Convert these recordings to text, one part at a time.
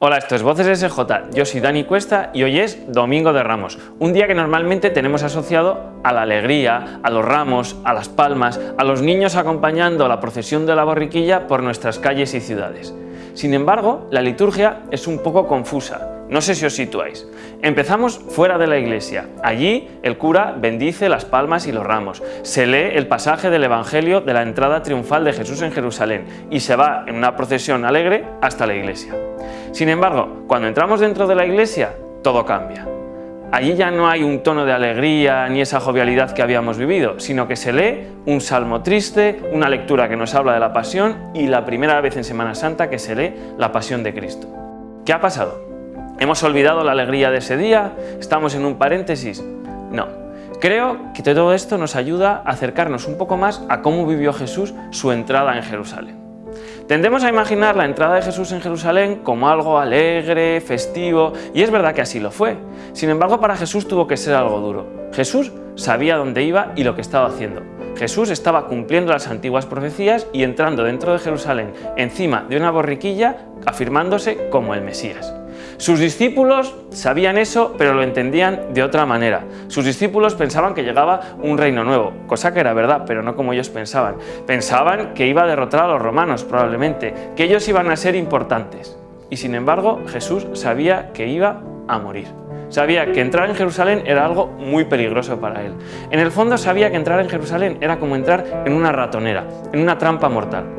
Hola, esto es Voces SJ, yo soy Dani Cuesta y hoy es Domingo de Ramos, un día que normalmente tenemos asociado a la alegría, a los ramos, a las palmas, a los niños acompañando la procesión de la borriquilla por nuestras calles y ciudades. Sin embargo, la liturgia es un poco confusa, no sé si os situáis. Empezamos fuera de la iglesia. Allí el cura bendice las palmas y los ramos. Se lee el pasaje del Evangelio de la entrada triunfal de Jesús en Jerusalén y se va en una procesión alegre hasta la iglesia. Sin embargo, cuando entramos dentro de la iglesia, todo cambia. Allí ya no hay un tono de alegría ni esa jovialidad que habíamos vivido, sino que se lee un salmo triste, una lectura que nos habla de la pasión y la primera vez en Semana Santa que se lee la pasión de Cristo. ¿Qué ha pasado? ¿Hemos olvidado la alegría de ese día? ¿Estamos en un paréntesis? No. Creo que todo esto nos ayuda a acercarnos un poco más a cómo vivió Jesús su entrada en Jerusalén. Tendemos a imaginar la entrada de Jesús en Jerusalén como algo alegre, festivo, y es verdad que así lo fue. Sin embargo, para Jesús tuvo que ser algo duro. Jesús sabía dónde iba y lo que estaba haciendo. Jesús estaba cumpliendo las antiguas profecías y entrando dentro de Jerusalén encima de una borriquilla afirmándose como el Mesías. Sus discípulos sabían eso, pero lo entendían de otra manera. Sus discípulos pensaban que llegaba un reino nuevo, cosa que era verdad, pero no como ellos pensaban. Pensaban que iba a derrotar a los romanos, probablemente, que ellos iban a ser importantes. Y sin embargo, Jesús sabía que iba a morir. Sabía que entrar en Jerusalén era algo muy peligroso para él. En el fondo sabía que entrar en Jerusalén era como entrar en una ratonera, en una trampa mortal.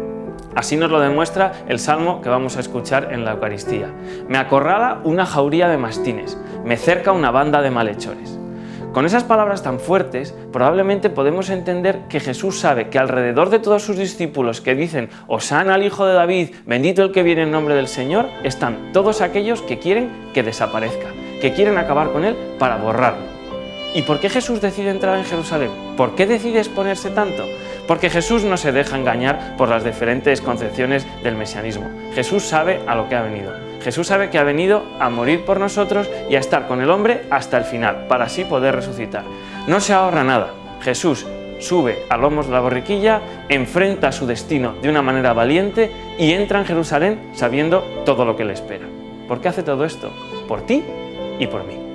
Así nos lo demuestra el salmo que vamos a escuchar en la Eucaristía. Me acorrala una jauría de mastines, me cerca una banda de malhechores. Con esas palabras tan fuertes, probablemente podemos entender que Jesús sabe que alrededor de todos sus discípulos que dicen «Osana al Hijo de David, bendito el que viene en nombre del Señor», están todos aquellos que quieren que desaparezca, que quieren acabar con él para borrarlo. ¿Y por qué Jesús decide entrar en Jerusalén? ¿Por qué decide exponerse tanto? Porque Jesús no se deja engañar por las diferentes concepciones del mesianismo. Jesús sabe a lo que ha venido. Jesús sabe que ha venido a morir por nosotros y a estar con el hombre hasta el final, para así poder resucitar. No se ahorra nada. Jesús sube a lomos de la borriquilla, enfrenta su destino de una manera valiente y entra en Jerusalén sabiendo todo lo que le espera. ¿Por qué hace todo esto? Por ti y por mí.